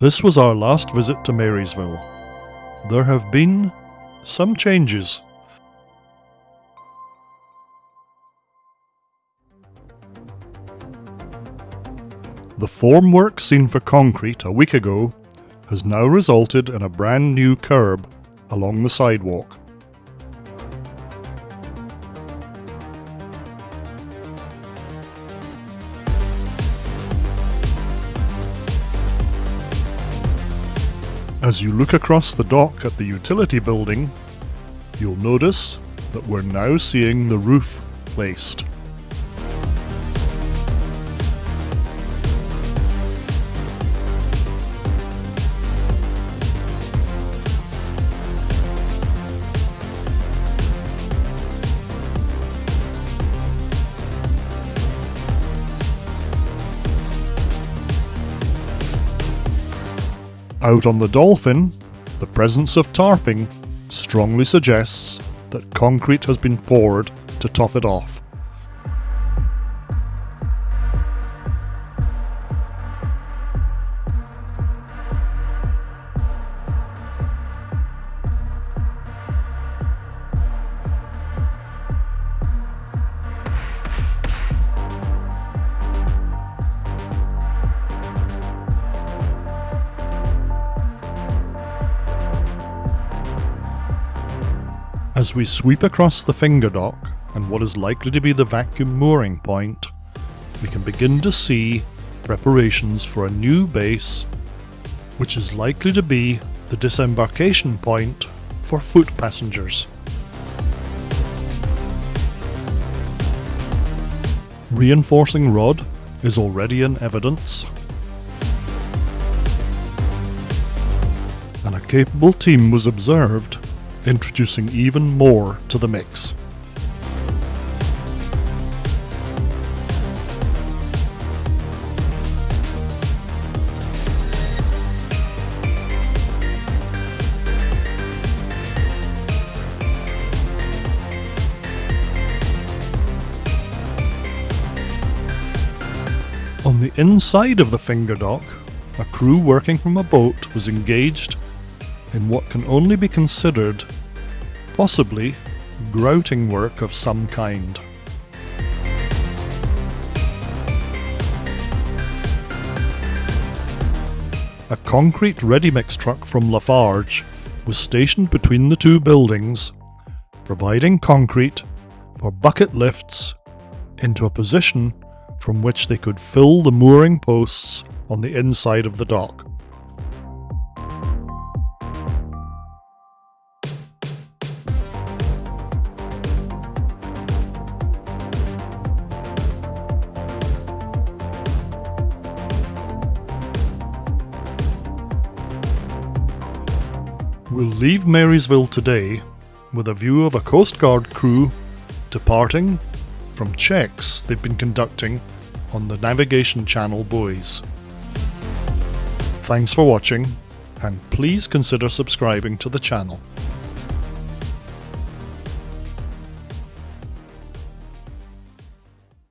This was our last visit to Marysville. There have been some changes. The formwork seen for concrete a week ago has now resulted in a brand new curb along the sidewalk. As you look across the dock at the utility building, you'll notice that we're now seeing the roof placed. Out on the Dolphin, the presence of tarping strongly suggests that concrete has been poured to top it off. As we sweep across the finger dock and what is likely to be the vacuum mooring point, we can begin to see preparations for a new base, which is likely to be the disembarkation point for foot passengers. Reinforcing rod is already in evidence, and a capable team was observed introducing even more to the mix. On the inside of the finger dock, a crew working from a boat was engaged in what can only be considered possibly grouting work of some kind. A concrete ready-mix truck from Lafarge was stationed between the two buildings, providing concrete for bucket lifts into a position from which they could fill the mooring posts on the inside of the dock. We'll leave Marysville today with a view of a Coast Guard crew departing from checks they've been conducting on the Navigation Channel buoys. Thanks for watching, and please consider subscribing to the channel.